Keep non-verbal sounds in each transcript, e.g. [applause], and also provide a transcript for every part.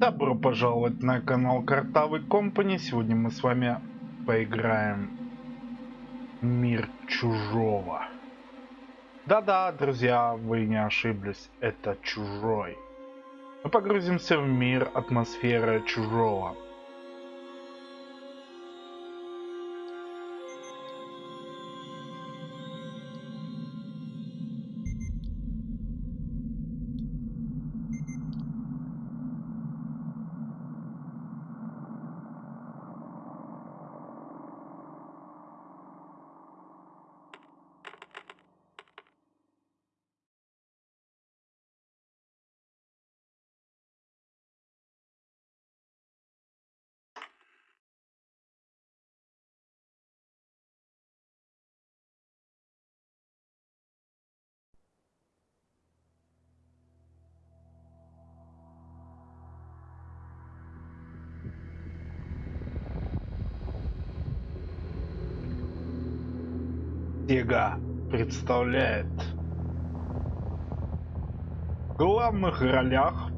Добро пожаловать на канал Картавый Компани. Сегодня мы с вами поиграем Мир Чужого. Да-да, друзья, вы не ошиблись, это Чужой. Мы погрузимся в мир атмосферы Чужого. Сега представляет в главных ролях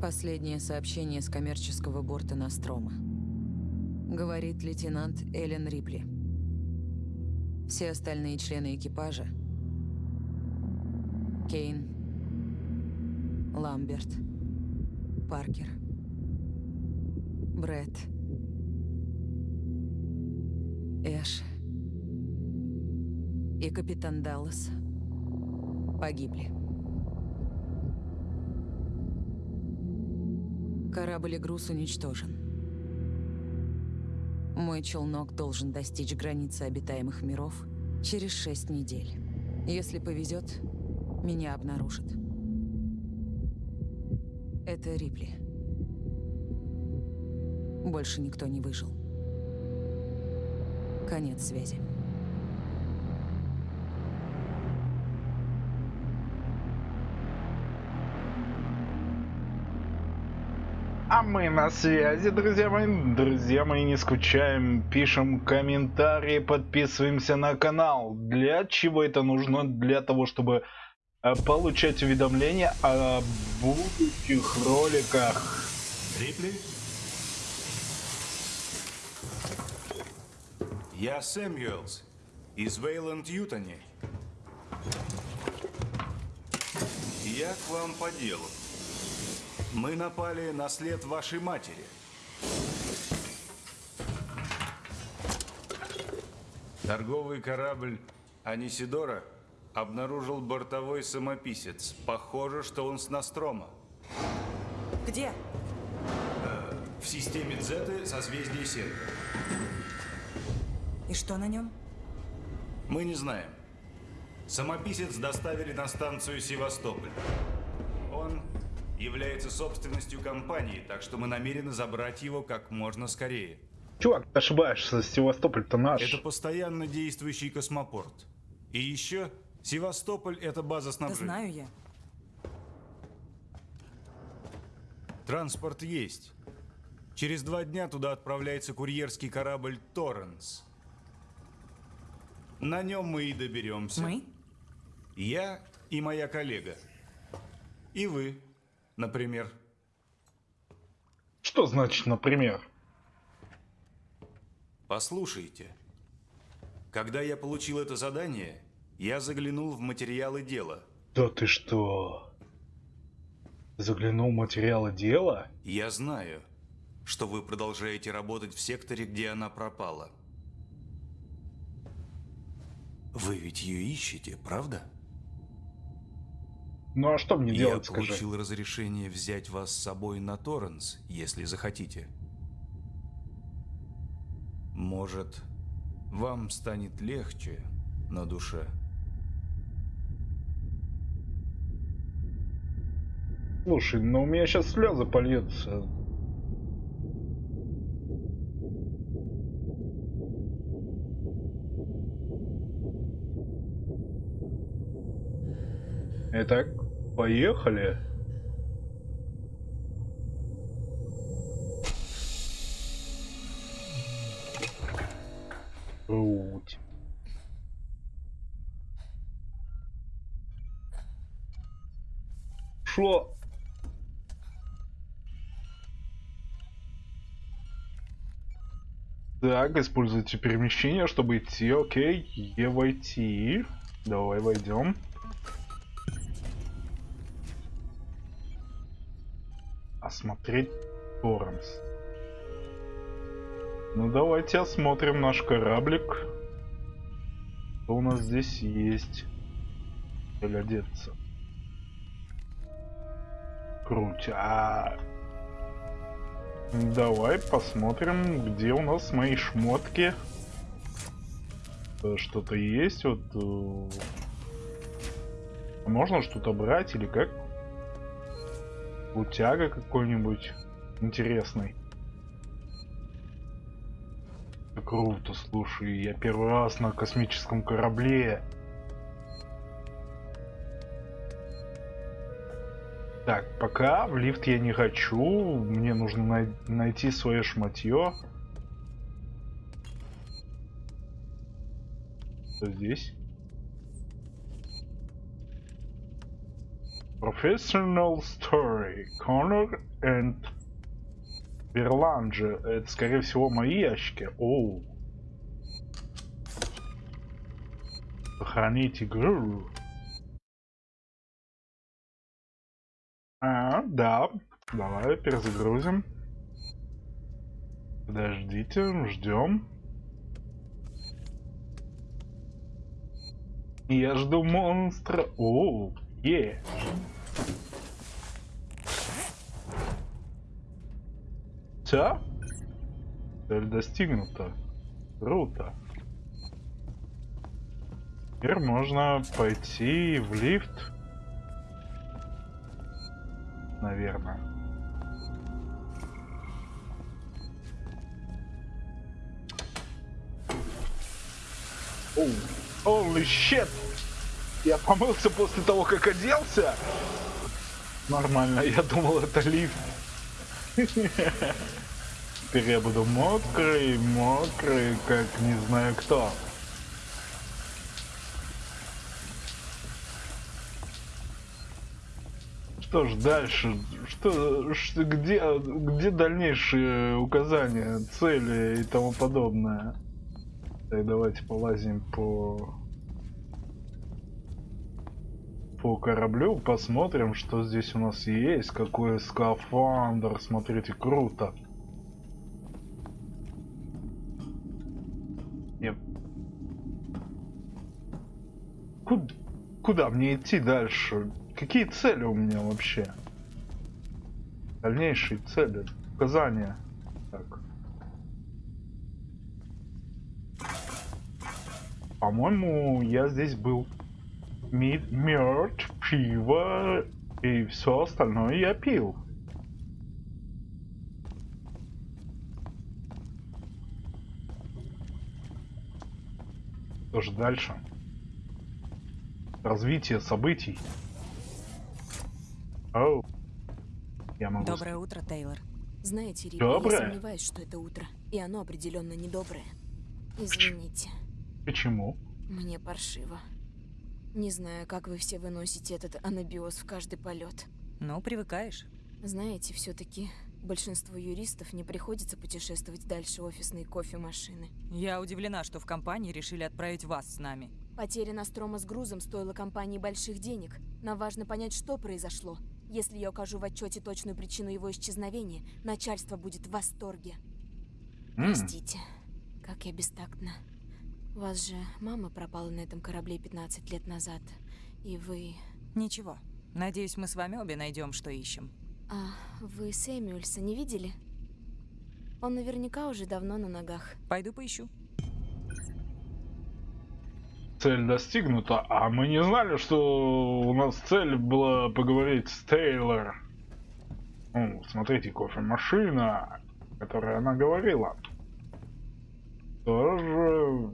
Последнее сообщение с коммерческого борта Настрома. Говорит лейтенант Эллен Рипли. Все остальные члены экипажа Кейн, Ламберт, Паркер, Брэд, Эш и капитан Даллас погибли. Корабль и груз уничтожен. Мой челнок должен достичь границы обитаемых миров через шесть недель. Если повезет, меня обнаружат. Это Рипли. Больше никто не выжил. Конец связи. Мы на связи, друзья мои. Друзья мои, не скучаем, пишем комментарии, подписываемся на канал. Для чего это нужно? Для того, чтобы э, получать уведомления о будущих роликах. Рипли? Я Сэмюэлс из Вейланд Ютани. Я к вам по делу. Мы напали на след вашей матери. Торговый корабль Анисидора обнаружил бортовой самописец. Похоже, что он с Настрома. Где? В системе Дзеты созвездие Серга. И что на нем? Мы не знаем. Самописец доставили на станцию Севастополь. Он является собственностью компании, так что мы намерены забрать его как можно скорее. Чувак, ты ошибаешься, Севастополь-то наш. Это постоянно действующий космопорт. И еще Севастополь – это база Да снабжения. знаю я. Транспорт есть. Через два дня туда отправляется курьерский корабль «Торренс». На нем мы и доберемся. Мы? Я и моя коллега. И вы, например. Что значит, например? Послушайте. Когда я получил это задание, я заглянул в материалы дела. Да ты что? Заглянул в материалы дела? Я знаю, что вы продолжаете работать в секторе, где она пропала. Вы ведь ее ищете, правда? Ну а что мне Я делать, скажи? получил разрешение взять вас с собой на Торренс, если захотите. Может, вам станет легче на душе. Слушай, ну у меня сейчас слезы польются. Итак, поехали. Жуть. Шо? Так, используйте перемещение, чтобы идти. Окей, Е войти. Давай войдем. Осмотреть Торренс. Ну давайте осмотрим наш кораблик. Что у нас здесь есть? Или одеться? Круть. А... Давай посмотрим, где у нас мои шмотки. Э, Что-то есть, вот... э, Можно что-то брать или как? Утяга какой-нибудь интересный. Круто, слушай, я первый раз на космическом корабле. Так, пока в лифт я не хочу. Мне нужно най- найти свое шматье. Что здесь? Professional Story. Connor and Берланджи. Это, скорее всего, мои ящики. Оу. Сохранить игру. А, да. Давай перезагрузим. Подождите, ждем. Я жду монстра. О, е. Все? Цель достигнута. Круто. Теперь можно пойти в лифт. Наверное. Оу. Holy shit! Я помылся после того, как оделся? Нормально, я думал, это лифт. Теперь я буду мокрый, мокрый, как не знаю кто. Что ж дальше? Что, что где, где дальнейшие указания, цели и тому подобное? Так, давайте полазим по по кораблю, посмотрим, что здесь у нас есть, какой скафандр, смотрите, круто. Нет. Куда, куда мне идти дальше? Какие цели у меня вообще? Дальнейшие цели, указания. Так. По-моему, я здесь был. Мид, мед, пиво и все остальное я пил. Что же дальше? Развитие событий. Оу. Я могу... Доброе утро, Тейлор. Знаете, Рип, я сомневаюсь, что это утро. И оно определенно недоброе. Извините, Почему? мне паршиво. Не знаю, как вы все выносите этот анабиоз в каждый полет. Ну, привыкаешь. Знаете, все-таки большинству юристов не приходится путешествовать дальше офисной кофемашины. Я удивлена, что в компании решили отправить вас с нами. Потеря Настрома с грузом стоила компании больших денег. Нам важно понять, что произошло. Если я укажу в отчете точную причину его исчезновения, начальство будет в восторге. Простите, как я бестактна. Вас же мама пропала на этом корабле 15 лет назад, и вы... Ничего. Надеюсь, мы с вами обе найдем, что ищем. А вы Сэмюэльса не видели? Он наверняка уже давно на ногах. Пойду поищу. Цель достигнута, а мы не знали, что у нас цель была поговорить с Тейлор. Ну, смотрите, кофемашина, которая она говорила. Тоже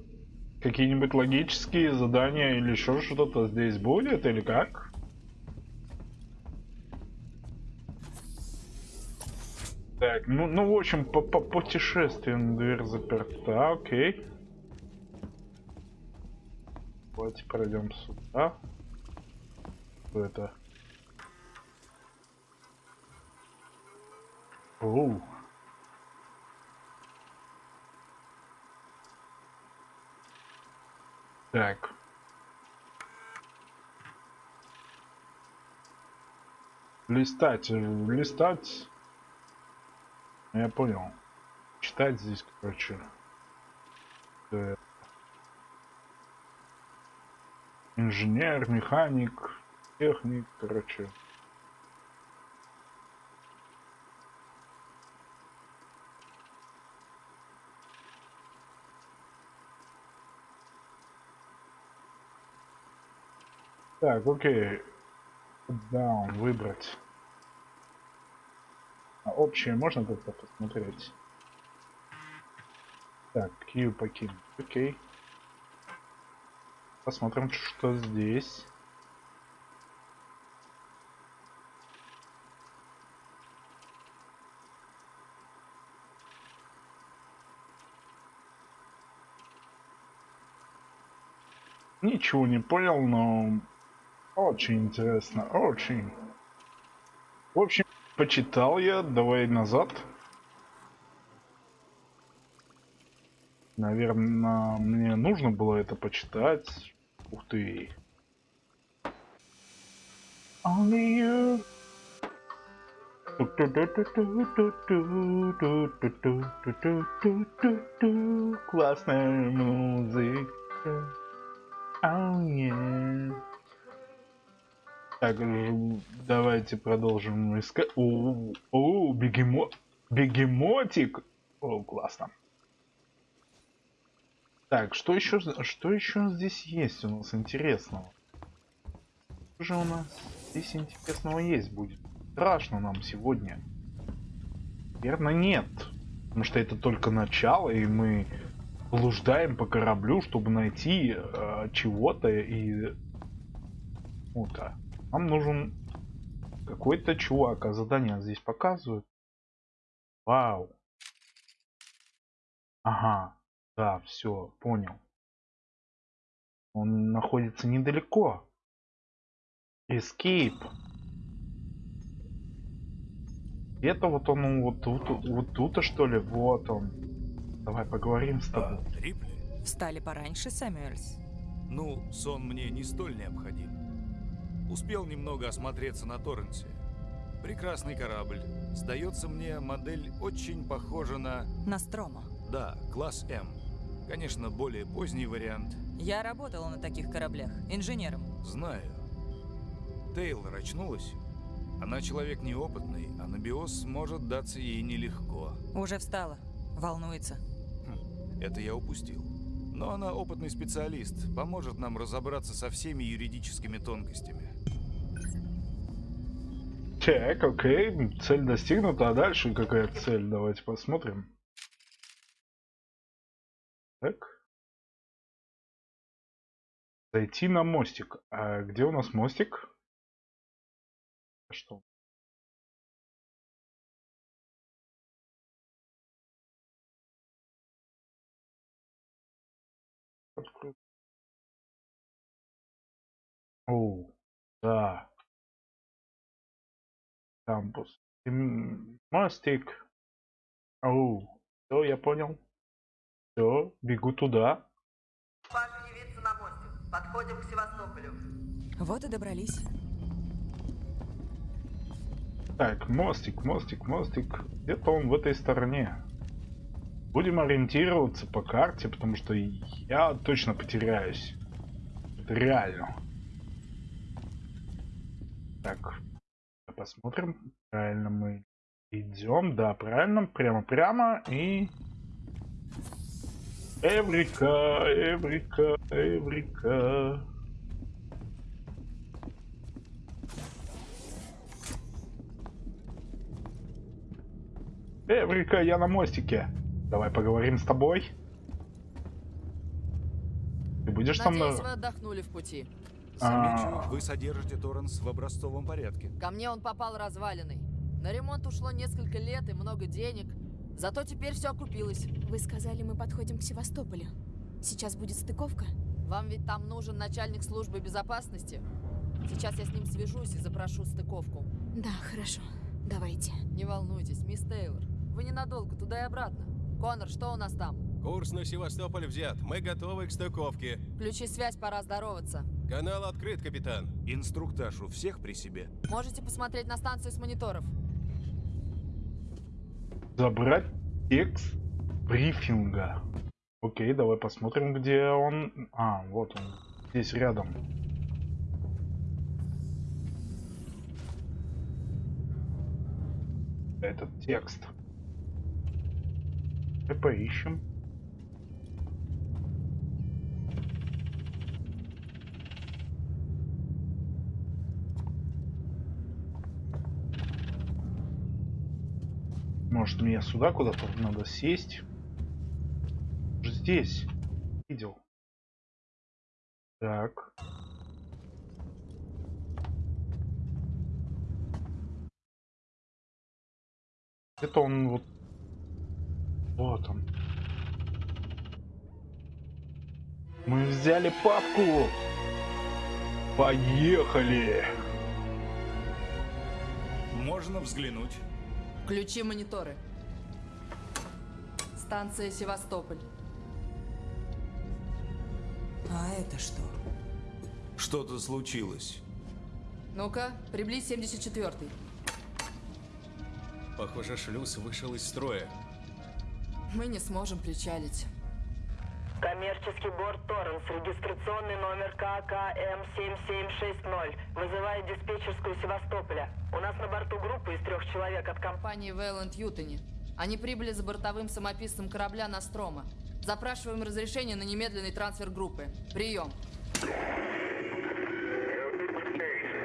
какие-нибудь логические задания или еще что-то здесь будет, или как? Так, ну, ну в общем, по, по путешествию дверь заперта, окей. Давайте пройдем сюда. Что это? Оу. Так. Листать, э, листать. Я понял. Читать здесь, короче. Инженер, механик, техник, короче. Так, окей. Down, выбрать. А общее можно как-то посмотреть? Так, Q покинуть. Окей. Посмотрим, что здесь. Ничего не понял, но очень интересно, очень. В общем, почитал я, давай назад. Наверное, мне нужно было это почитать. Ух ты. Only you. Классная музыка. Oh, yeah. Так, ж- давайте продолжим искать. О, о, бегемо... бегемотик. О, классно. Так, что еще, что еще здесь есть у нас интересного? Что же у нас здесь интересного есть будет? Страшно нам сегодня. Наверное, нет. Потому что это только начало, и мы блуждаем по кораблю, чтобы найти э, чего-то и... Ну-то. Нам нужен какой-то чувак, а задание здесь показывают. Вау. Ага. Да, все, понял. Он находится недалеко. Escape. Это вот он вот тут, вот тут что ли? Вот он. Давай поговорим с тобой. А, Рипли? Встали пораньше, Сэмюэльс. Ну, сон мне не столь необходим. Успел немного осмотреться на Торренсе. Прекрасный корабль. Сдается мне, модель очень похожа на... Настромо. Да, класс М. Конечно, более поздний вариант. Я работала на таких кораблях, инженером. Знаю. Тейлор очнулась. Она человек неопытный, а на биос может даться ей нелегко. Уже встала. Волнуется. Хм, это я упустил. Но она опытный специалист, поможет нам разобраться со всеми юридическими тонкостями. Так, окей, цель достигнута, а дальше какая цель? Давайте посмотрим. Так. Зайти на мостик. А где у нас мостик? А Что? Открой. О, да. Кампус. Мостик. Оу. Все, я понял. Все, бегу туда. Папа явиться на мостик. Подходим к Севастополю. Вот и добрались. Так, мостик, мостик, мостик. Где-то он в этой стороне. Будем ориентироваться по карте, потому что я точно потеряюсь. Это реально. Так, посмотрим. Правильно мы идем. Да, правильно. Прямо-прямо. И... Эврика, Эврика, Эврика. Эврика, я на мостике. Давай поговорим с тобой. Ты будешь со мной? Надеюсь, вы отдохнули в пути. Замечу, А. вы содержите Торренс в образцовом порядке. Ко мне он попал разваленный. На ремонт ушло несколько лет и много денег. Зато теперь все окупилось. Вы сказали, мы подходим к Севастополю. Сейчас будет стыковка? Вам ведь там нужен начальник службы безопасности? Сейчас я с ним свяжусь и запрошу стыковку. Да, хорошо. Давайте. Не волнуйтесь, мисс Тейлор. Вы ненадолго, туда и обратно. Конор, что у нас там? Курс на Севастополь взят. Мы готовы к стыковке. Включи связь, пора здороваться. Канал открыт, капитан. Инструктаж у всех при себе. Можете посмотреть на станцию с мониторов. Забрать текст брифинга. Окей, давай посмотрим, где он. А, вот он. Здесь рядом. Этот текст. И поищем. Может мне сюда куда-то надо сесть? Здесь. Видел. Так. Это он вот... Вот он. Мы взяли папку. Поехали. Можно взглянуть. Включи мониторы. Станция Севастополь. А это что? Что-то случилось. Ну-ка, приблизь 74-й. Похоже, шлюз вышел из строя. Мы не сможем причалить. Коммерческий борт Торренс, регистрационный номер ККМ7760. Вызывает диспетчерскую Севастополя. У нас на борту группа из трех человек от компании. Вейланд Ютони. Они прибыли за бортовым самописцем корабля Настрома. Запрашиваем разрешение на немедленный трансфер группы. Прием.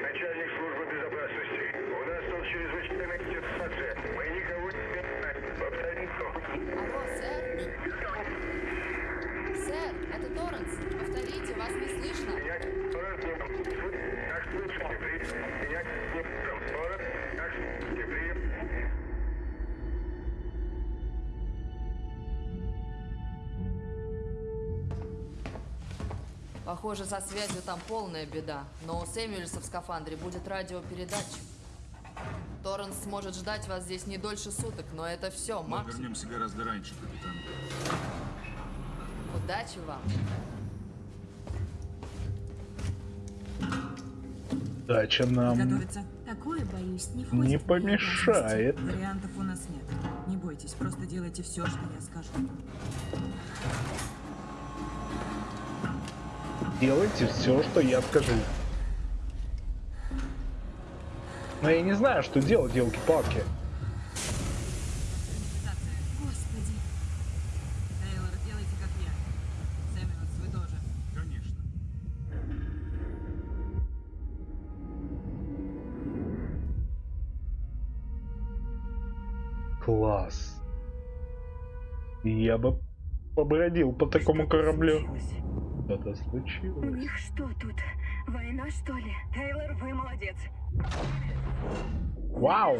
Начальник службы безопасности. У нас тут чрезвычайная ситуация. Мы никого не знаем. Повторим. Алло, сэр? Сэр, это Торренс. Повторите, вас не слышно. Меня Торрен не Как слышите, прием. Меня не Торрен, как слышите. Похоже, со связью там полная беда. Но у Сэмюэльса в скафандре будет радиопередатчик. Торренс сможет ждать вас здесь не дольше суток, но это все, Мы максимум. вернемся гораздо раньше, капитан. Удачи вам. Дача нам. Такое, боюсь, не не входит помешает. Вариантов у нас нет. Не бойтесь, просто делайте все, что я скажу. Делайте все, что я скажу. Но я не знаю, что делать, елки-палки. Побродил по такому кораблю. Что-то у случилось. них что тут? Война, что ли? Тейлор, вы молодец. Вау!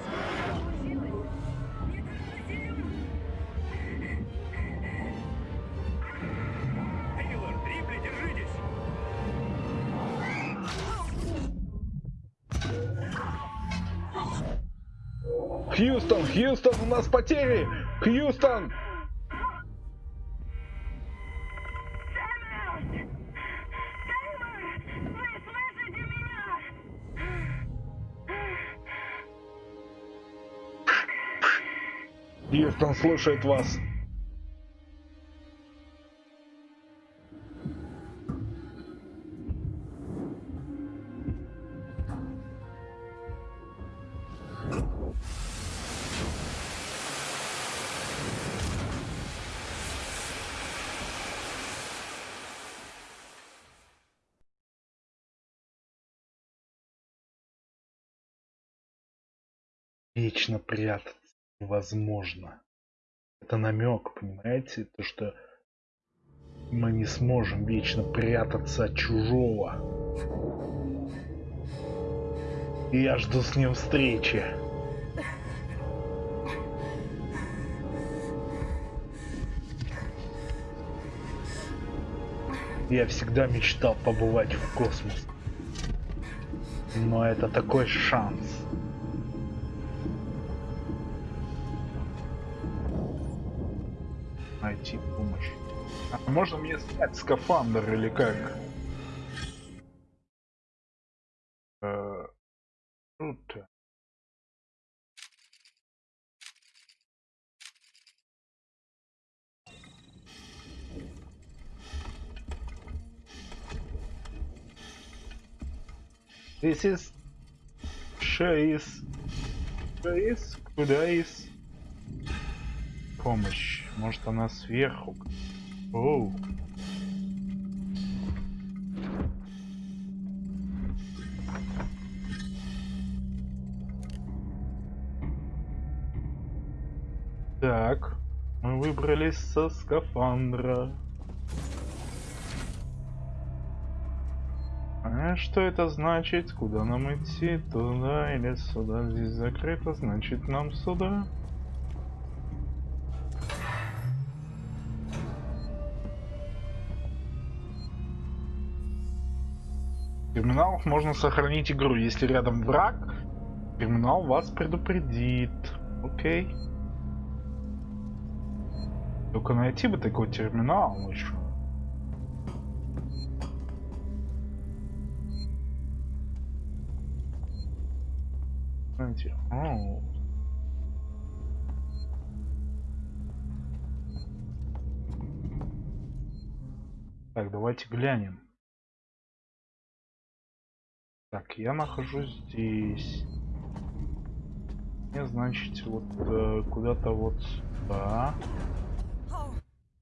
Хьюстон, Хьюстон, у нас потери! Хьюстон! Слушает вас. Вечно прятаться невозможно. Это намек, понимаете? То, что мы не сможем вечно прятаться от чужого. И я жду с ним встречи. Я всегда мечтал побывать в космос. Но это такой шанс. Найти помощь. А можно мне снять скафандр или как? Э, Круто. This is Шейс. Шейс? Куда из? Помощь. Может она сверху? Оу. Так, мы выбрались со скафандра. А что это значит? Куда нам идти? Туда или сюда? Здесь закрыто, значит нам сюда. Терминалах можно сохранить игру. Если рядом враг, терминал вас предупредит. Окей. Только найти бы такой терминал еще. Знаете, о. Так, давайте глянем. Так, я нахожусь здесь. Мне, значит, вот э, куда-то вот сюда.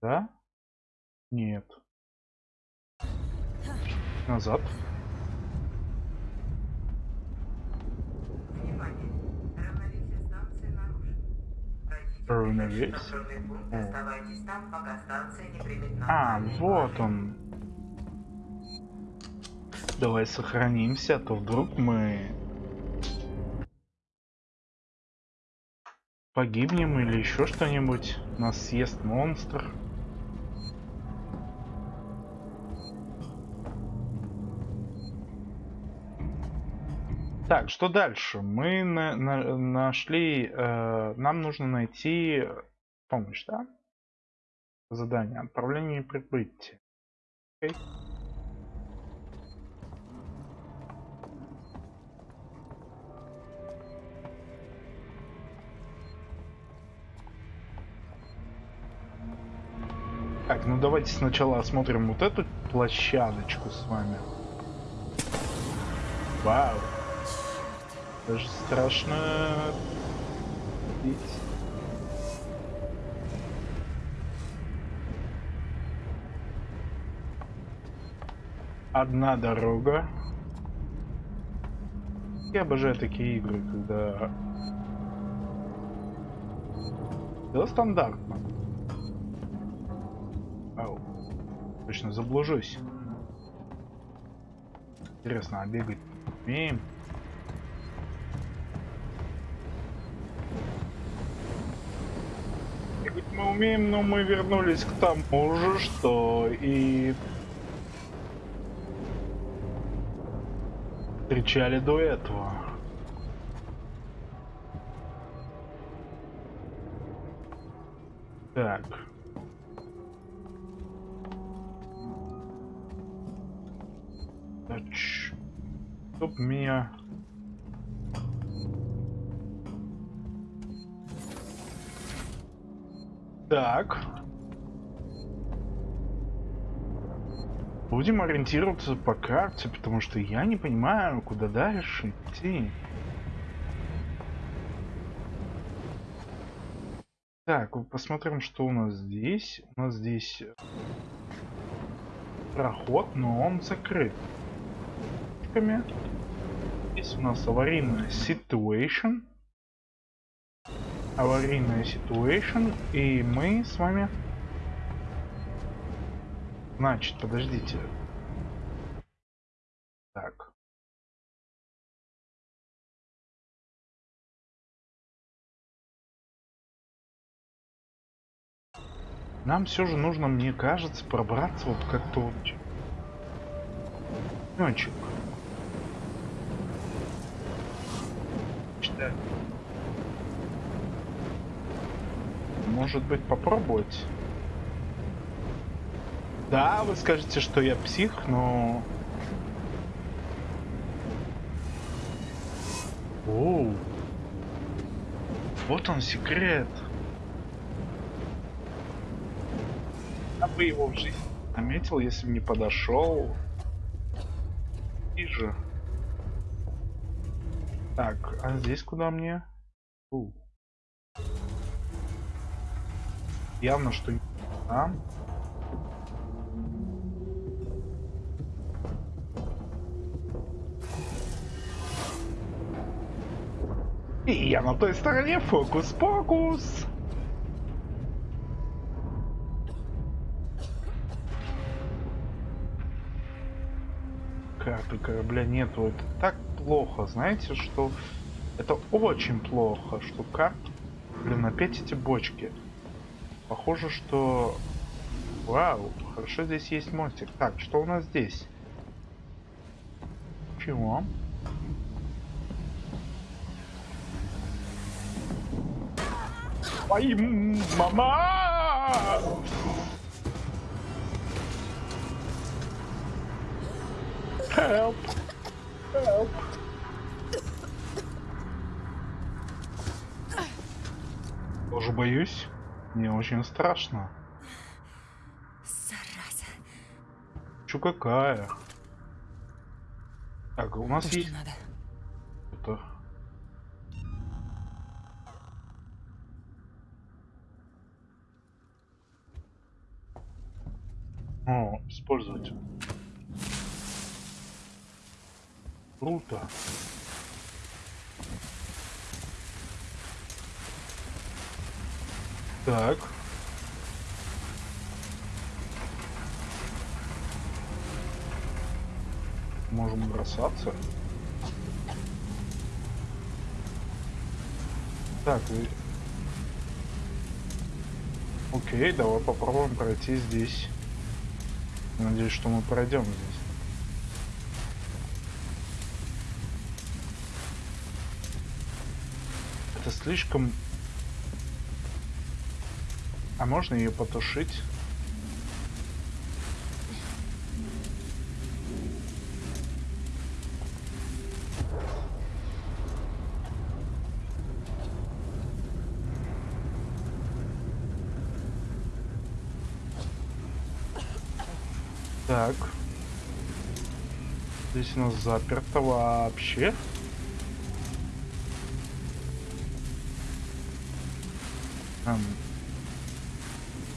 Да? Нет. Назад. Равновесие. А, вот он. Давай сохранимся, а то вдруг мы погибнем или еще что-нибудь. Нас съест монстр. Так, что дальше? Мы на на нашли, э, нам нужно найти помощь, да? Задание. Отправление прибытия. Окей. Так, ну давайте сначала осмотрим вот эту площадочку с вами. Вау. Даже страшно. Одна дорога. Я обожаю такие игры, когда... Да, стандартно. Точно заблужусь. Интересно, а бегать умеем? Бегать мы умеем, но мы вернулись к тому же, что и встречали до этого. Меня... Так. Будем ориентироваться по карте, потому что я не понимаю, куда дальше идти. Так, посмотрим, что у нас здесь. У нас здесь проход, но он закрыт. Здесь у нас аварийная situation. Аварийная situation. И мы с вами Значит, подождите. Так. Нам все же нужно, мне кажется, пробраться вот как-то вот... Может быть, попробовать? Да, вы скажете, что я псих, но... Оу. Вот он секрет. Я бы его в жизни заметил, если бы не подошел. И же. Так, а здесь куда мне? У. Явно, что не там. И я на той стороне фокус-покус. Карты корабля нету. Это так плохо. Знаете, что это очень плохо, что карт... Блин, опять эти бочки. Похоже, что... Вау, хорошо здесь есть мостик. Так, что у нас здесь? Чего? Ай, мама! Help! Help! Тоже боюсь. Мне очень страшно. Зараза. Чё какая? Так, у нас То, есть... надо. Это... О, использовать. Круто. Так. Можем бросаться. Так, вы... Окей, давай попробуем пройти здесь. Надеюсь, что мы пройдем здесь. Это слишком... А можно ее потушить? Так. Здесь у нас заперто вообще. Ам.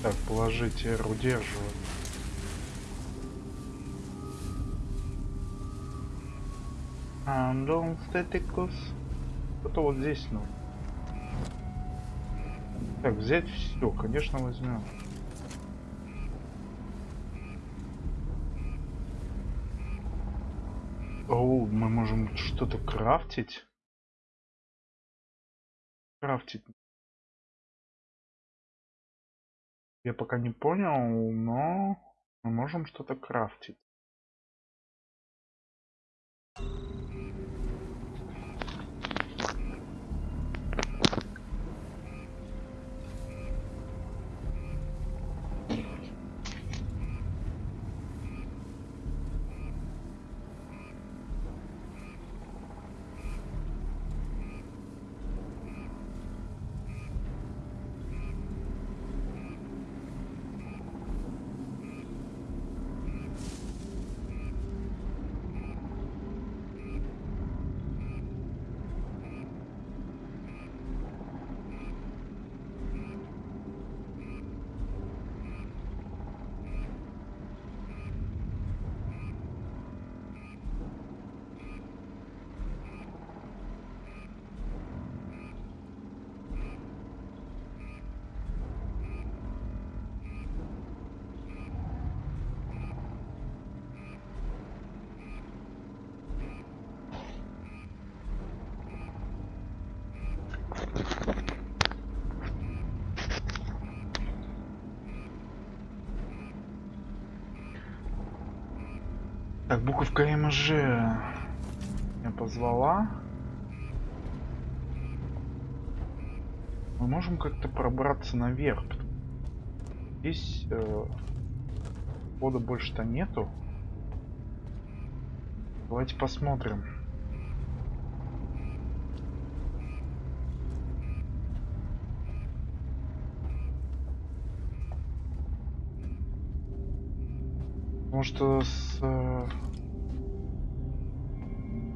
Так, положить R удерживать. Андон статикус. Это вот здесь, ну. Так, взять все, конечно, возьмем. Оу, мы можем что-то крафтить. Крафтить. Я пока не понял, но мы можем что-то крафтить. Так, буковка МЖ меня позвала. Мы можем как-то пробраться наверх. Здесь... Э... хода больше-то нету. Давайте посмотрим. Потому что с... э,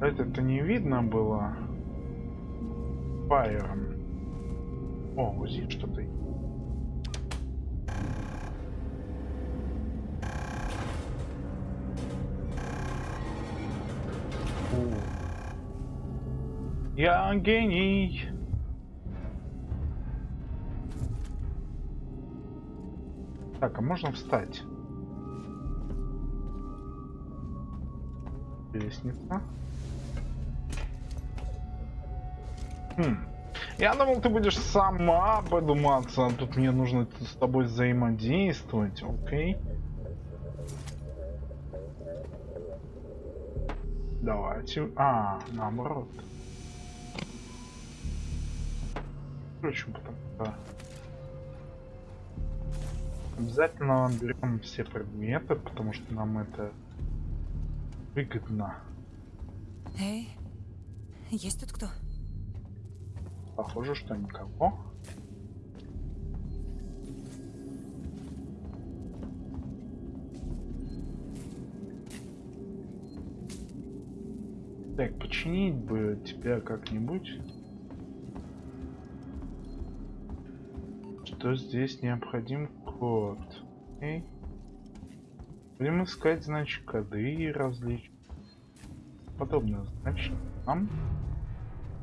Это-то не видно было. Фаером. О, вот здесь что-то. Я гений. Так, а можно встать? Лестница. Хм. Я думал, ты будешь сама подуматься, а тут мне нужно с тобой взаимодействовать, окей? Давайте. А, наоборот. Впрочем, потому что обязательно берем все предметы, потому что нам это выгодно. Эй, есть тут кто? Похоже, что никого. Так, починить бы тебя как-нибудь. Что здесь необходим код? Окей. Будем искать, значит, коды различные. Подобное. Значит, нам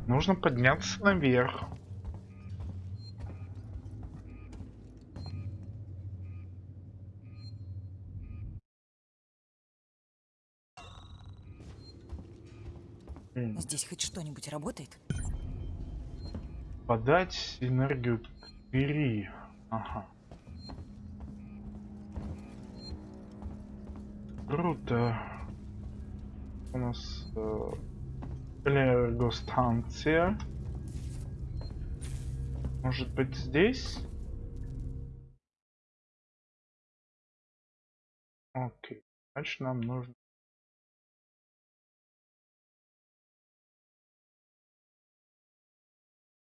нужно подняться наверх. М. Здесь хоть что-нибудь работает? Подать энергию к двери. Ага. Круто. У нас э, энергостанция. Может быть здесь? Окей. Значит нам нужно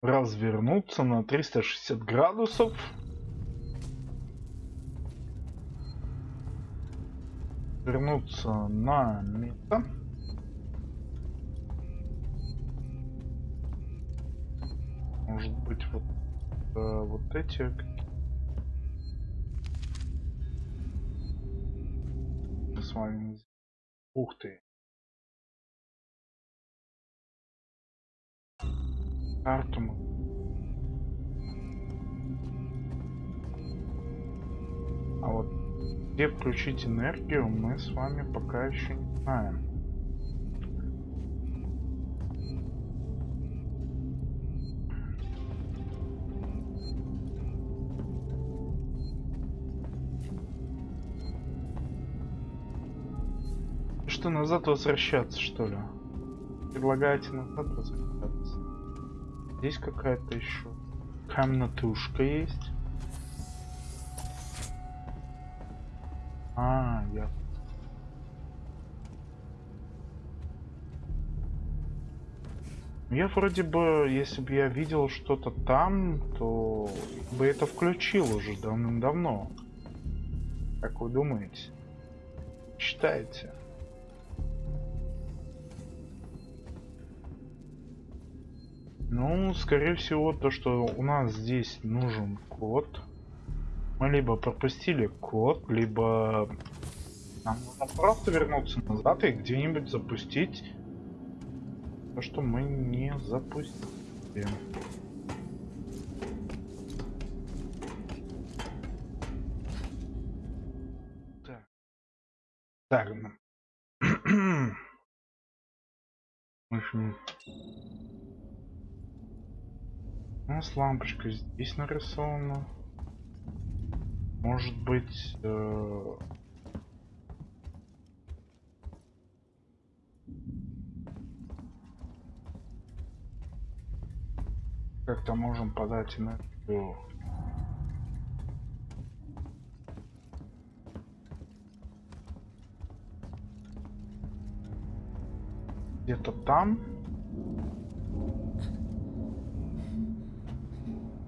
развернуться на 360 градусов. Вернуться на место. Может быть вот, э, вот эти. Мы с вами. Ух ты. Карту мы- А вот где включить энергию, мы с вами пока еще не знаем. Что, назад возвращаться, что ли? Предлагаете назад возвращаться? Здесь какая-то еще комнатушка есть. А, я. Я вроде бы, если бы я видел что-то там, то бы это включил уже давным-давно. Как вы думаете? Считаете? Ну, скорее всего, то, что у нас здесь нужен код. Мы либо пропустили код, либо нам нужно просто вернуться назад и где-нибудь запустить то, что мы не запустили. Так. Так. ну. [clears throat] В общем, у нас лампочка здесь нарисована. Может быть... Э как-то можем подать энергию где-то там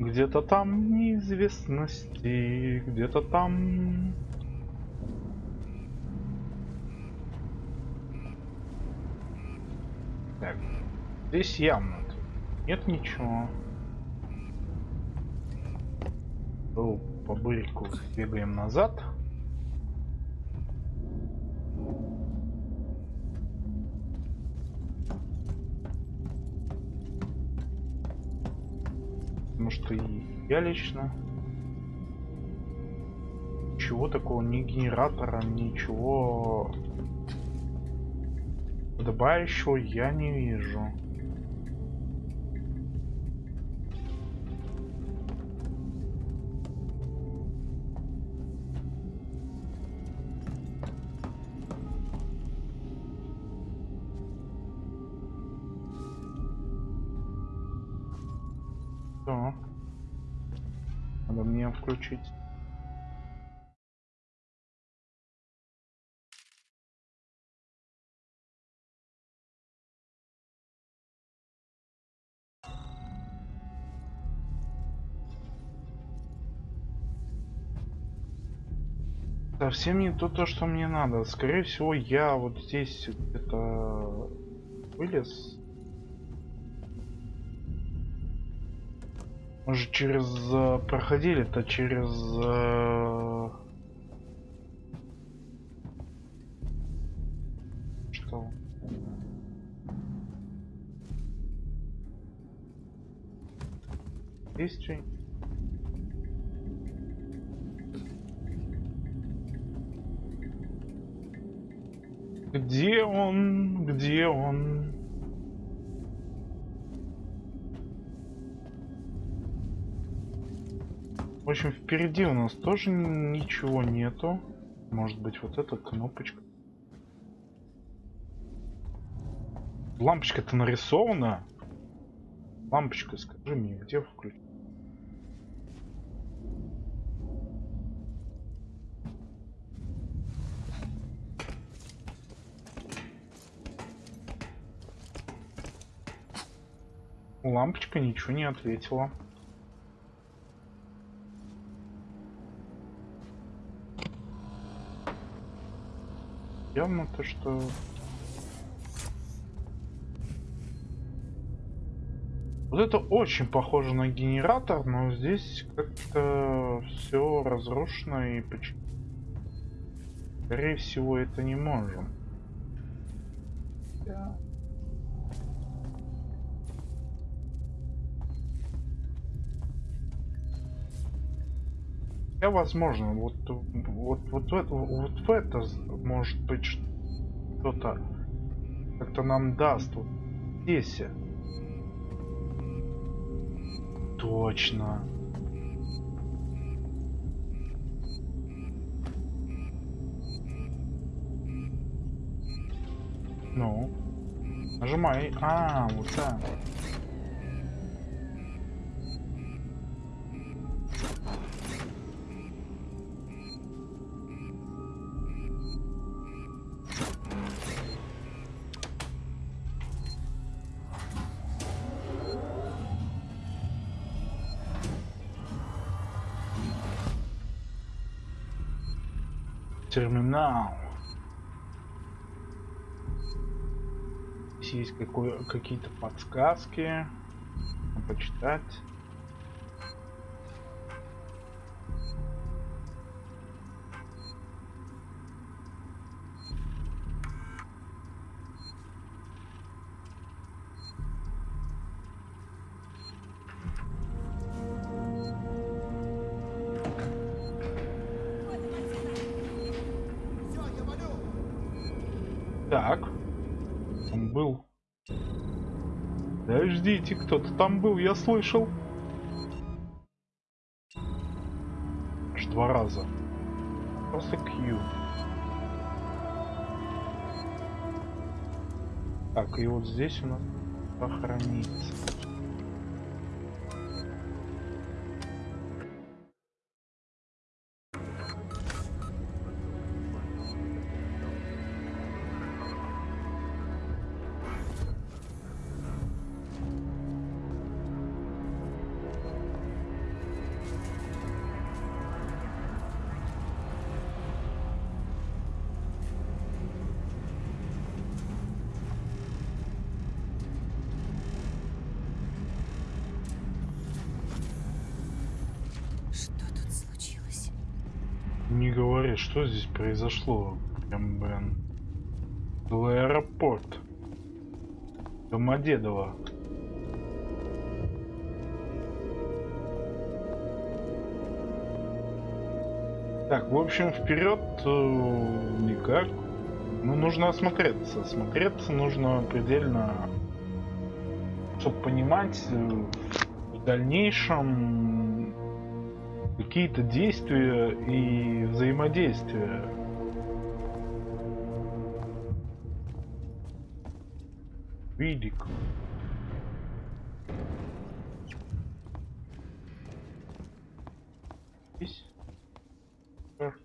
Где-то там неизвестности. Где-то там... Так, здесь явно нет ничего. Был по бырику, бегаем назад. Что я лично ничего такого, ни генератора, ничего подобающего я не вижу. Совсем не то, то, что мне надо. Скорее всего, я вот здесь где-то вылез. Мы же через э, проходили-то через э, что? Есть Где он? Где он? В общем, впереди у нас тоже ничего нету. Может быть, вот эта кнопочка. Лампочка-то нарисована. Лампочка, скажи мне, где включить? Лампочка ничего не ответила. Явно то, что... Вот это очень похоже на генератор, но здесь как-то все разрушено и почему... Скорее всего, это не можем. Да. Возможно, вот, вот, вот, в это, вот в это может быть что-то как-то нам даст. Вот здесь. Точно. Ну. Нажимай. А, вот так. Терминал. Здесь есть какие-то подсказки. Почитать. Подождите, кто-то там был, я слышал. Аж два раза. Просто Q. Так, и вот здесь у нас похоронится. Говори, что здесь произошло. Прям, блин. Целый аэропорт. Домодедово. Так, в общем, вперед э, никак. Ну, нужно осмотреться. Осмотреться нужно предельно, чтобы понимать э, в дальнейшем какие-то действия и взаимодействия. Видик. Здесь. Так.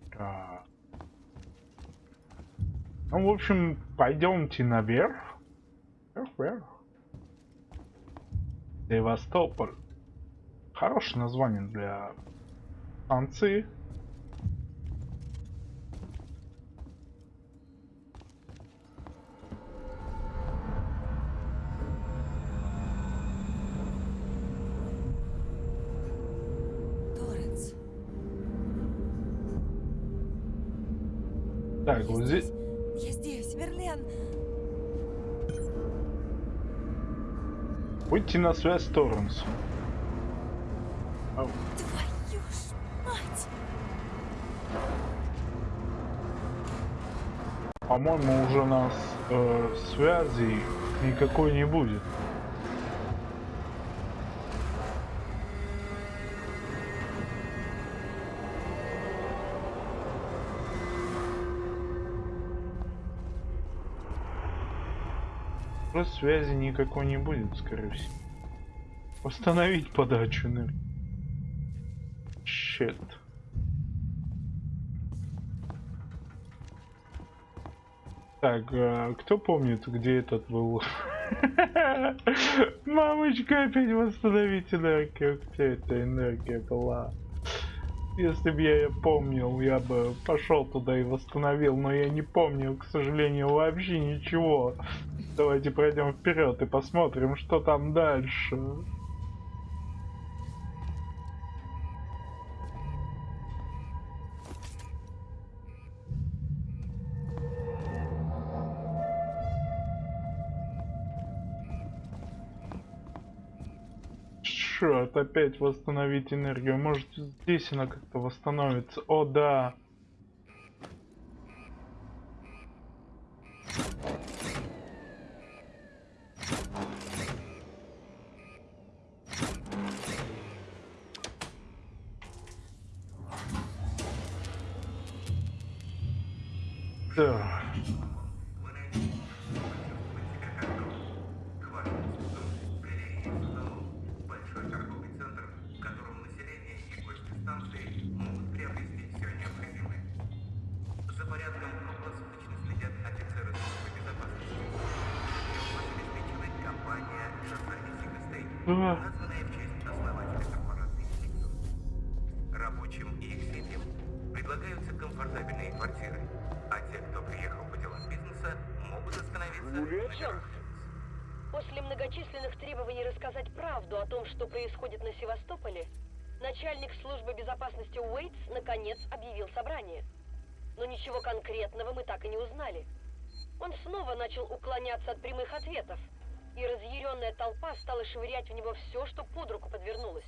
Ну, в общем, пойдемте наверх. Вверх, вверх. Севастополь. Хорошее название для станции. Торренс. Так, вот здесь... Я здесь, Верлен. Выйти на связь с Торренс. Ау. По-моему, уже нас э, связи никакой не будет. Просто связи никакой не будет, скорее всего. Восстановить подачу энергии. Щет. Так, а кто помнит, где этот был? [laughs] Мамочка, опять восстановить энергию. Где эта энергия была? Если бы я ее помнил, я бы пошел туда и восстановил, но я не помню, к сожалению, вообще ничего. Давайте пройдем вперед и посмотрим, что там дальше. Черт, опять восстановить энергию. Может здесь она как-то восстановится. О, да. Да. Толпа стала швырять в него все, что под руку подвернулось.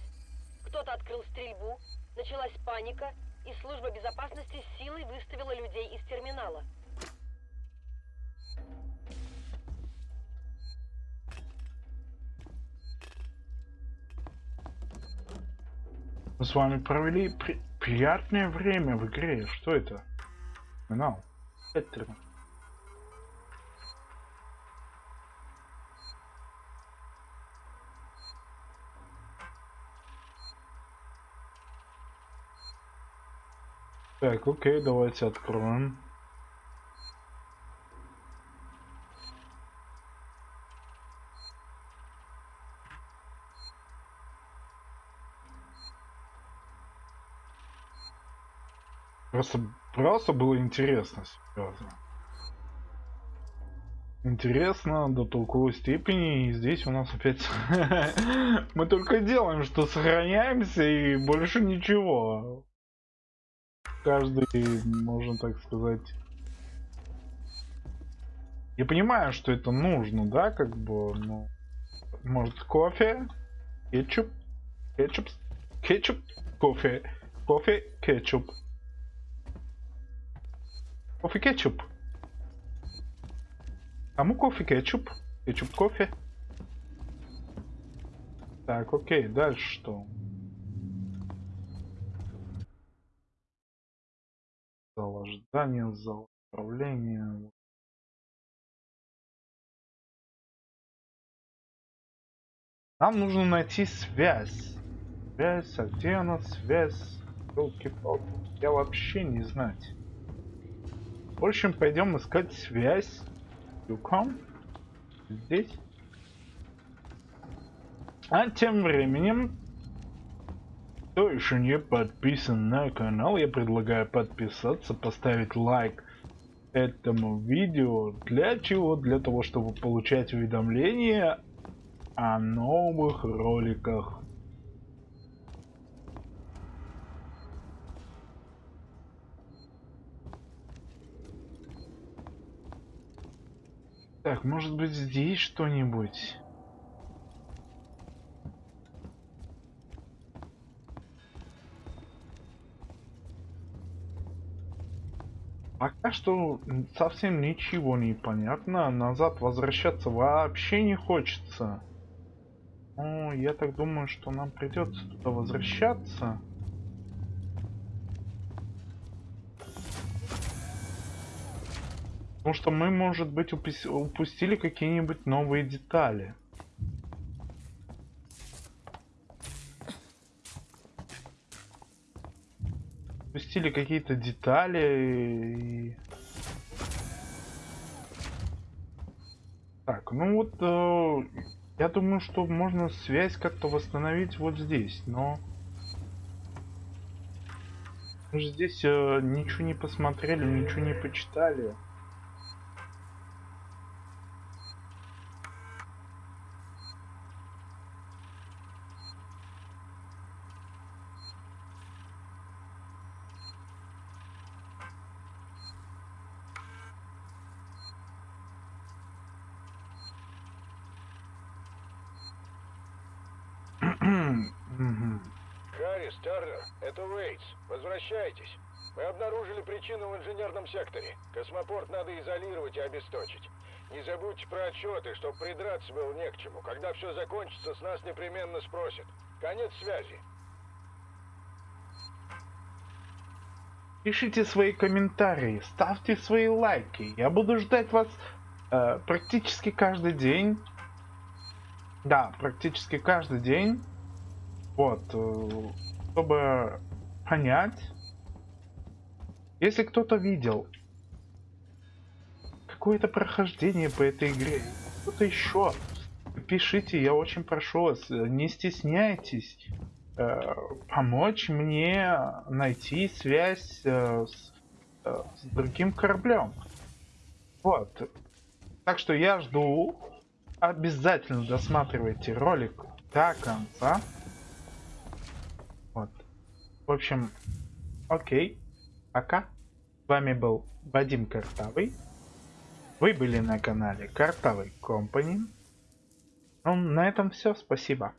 Кто-то открыл стрельбу, началась паника, и служба безопасности силой выставила людей из терминала. Мы с вами провели при- приятное время в игре. Что это? Финал. Это... Так, окей, давайте откроем. Просто, просто было интересно, серьезно. Интересно до толковой степени, и здесь у нас опять [laughs] мы только делаем, что сохраняемся и больше ничего. Каждый, можно так сказать... Я понимаю, что это нужно, да, как бы, ну... Может, кофе, кетчуп, кетчуп, кетчуп, кофе, кофе, кетчуп. Кофе, кетчуп. Кому кофе, кетчуп? Кетчуп, кофе. Так, окей, дальше что? Зал ожидания, зал управления. Нам нужно найти связь. Связь, а где она связь? Елки-палки. Я вообще не знать. В общем, пойдем искать связь. Юком. Здесь. А тем временем, кто еще не подписан на канал, я предлагаю подписаться, поставить лайк этому видео. Для чего? Для того, чтобы получать уведомления о новых роликах. Так, может быть здесь что-нибудь? Пока что совсем ничего не понятно. Назад возвращаться вообще не хочется. Ну, я так думаю, что нам придется туда возвращаться. Потому что мы, может быть, упустили какие-нибудь новые детали. Упустили какие-то детали и... Так, ну вот, э, я думаю, что можно связь как-то восстановить вот здесь, но... Мы же здесь э, ничего не посмотрели, ничего не почитали. Харрис, Тарнер, это Уэйтс. Возвращайтесь. Мы обнаружили причину в инженерном секторе. Космопорт надо изолировать и обесточить. Не забудьте про отчеты, чтобы придраться было не к чему. Когда все закончится, с нас непременно спросят. Конец связи. Пишите свои комментарии, ставьте свои лайки. Я буду ждать вас э, практически каждый день. Да, практически каждый день. Вот, э, чтобы понять, если кто-то видел какое-то прохождение по этой игре, что-то еще, пишите, я очень прошу вас, не стесняйтесь э, помочь мне найти связь э, с, э, с другим кораблем. Вот. Так что я жду. Обязательно досматривайте ролик до конца. В общем, окей. Пока. С вами был Вадим Картавый. Вы были на канале Картавый Компани. Ну, на этом все. Спасибо.